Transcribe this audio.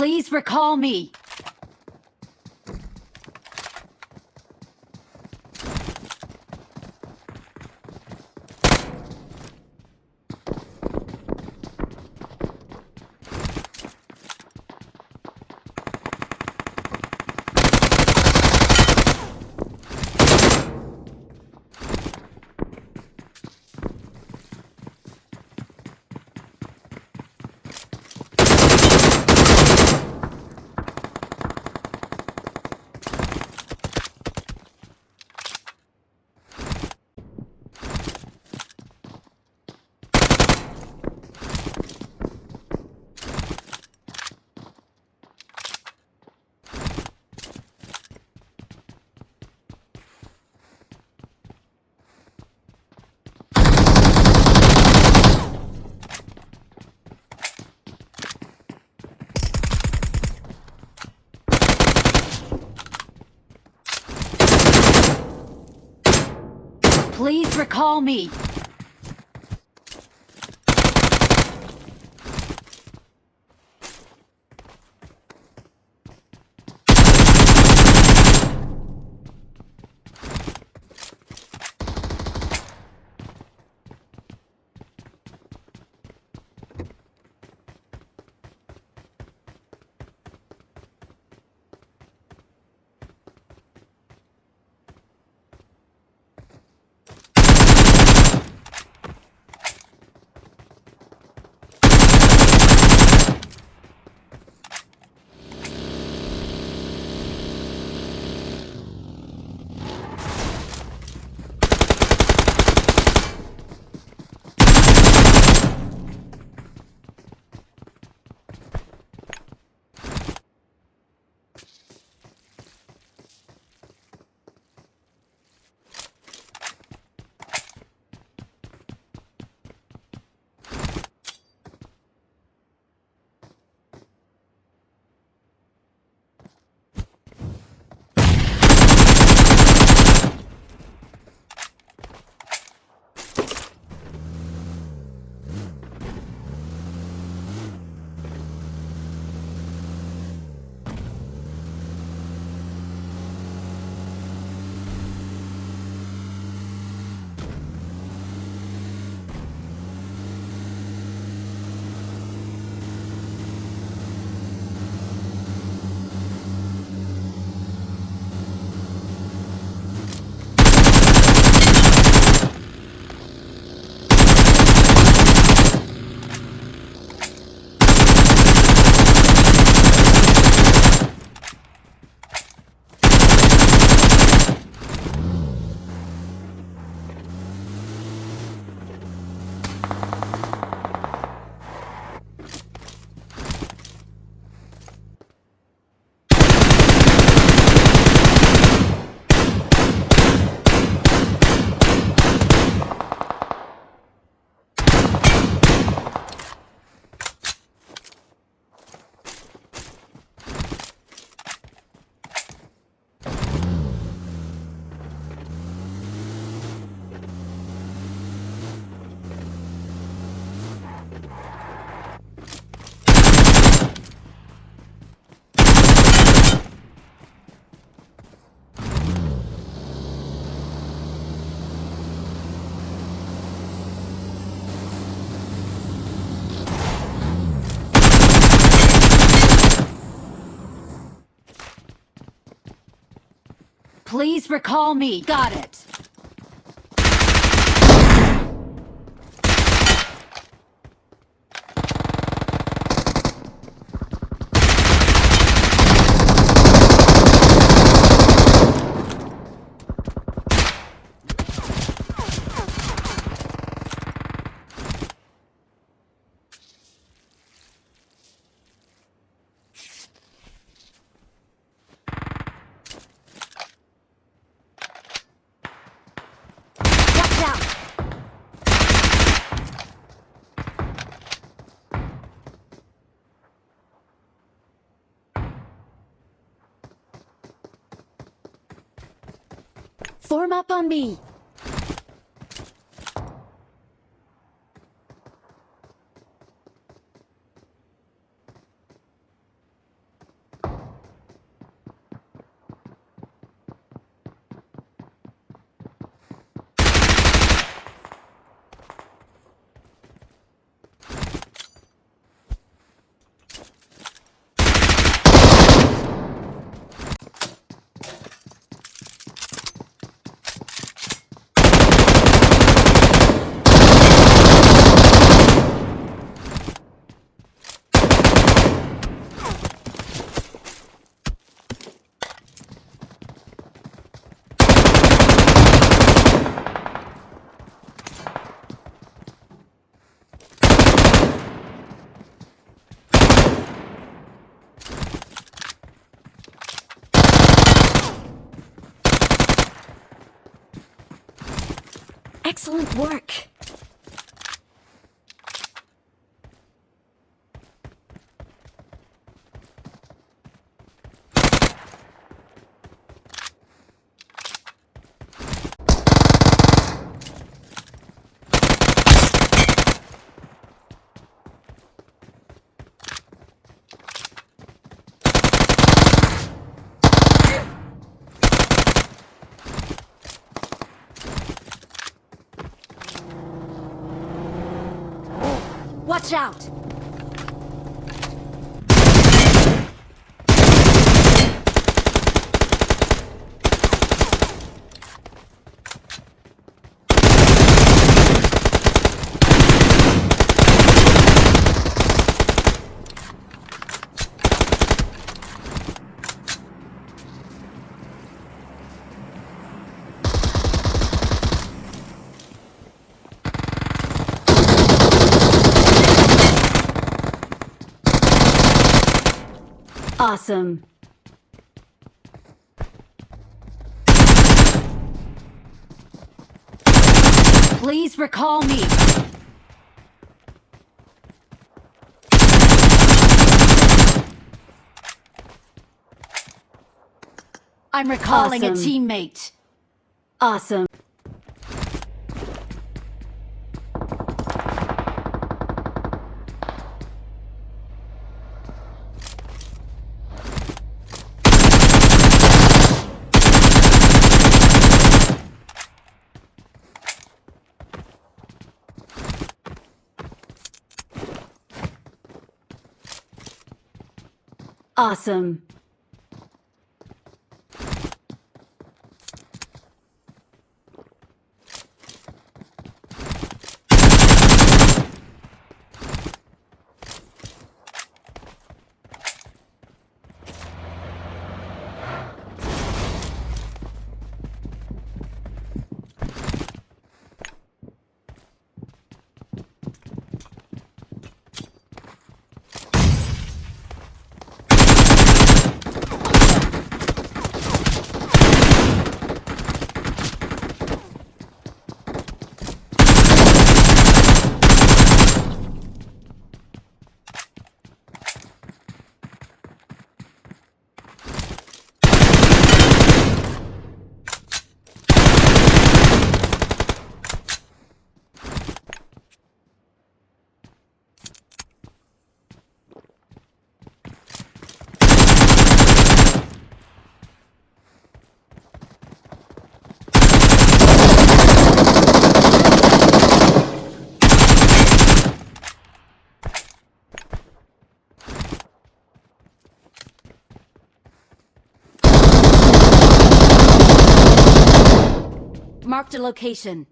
Please recall me. Please recall me. Please recall me. Got it. Watch out! Form up on me. Excellent work. Watch out! Awesome. Please recall me. I'm recalling a teammate. Awesome. Awesome. Marked a location.